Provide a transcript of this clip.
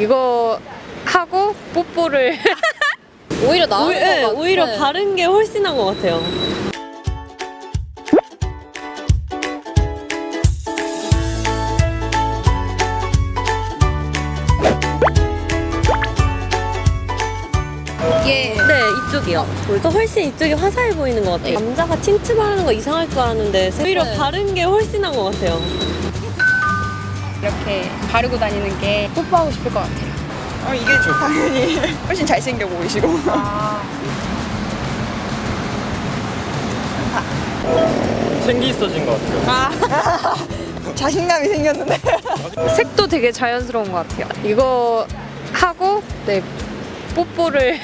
이거 하고 뽀뽀를 오히려 나은 오히- 것 네, 같아. 오히려 바른 게 훨씬 나은 것 같아요. 이게 네, 이쪽이요. 더 훨씬 이쪽이 화사해 보이는 것 같아요. 네. 남자가 틴트 바르는 거 이상할 줄 알았는데 오히려 네. 바른 게 훨씬 나은 것 같아요. 이렇게 바르고 다니는 게 뽀뽀하고 싶을 것 같아요. 어, 이게 당연히 훨씬 잘생겨 보이시고. 생기 있어진 것 같아요. 자신감이 생겼는데. 색도 되게 자연스러운 것 같아요. 이거 하고 네 뽀뽀를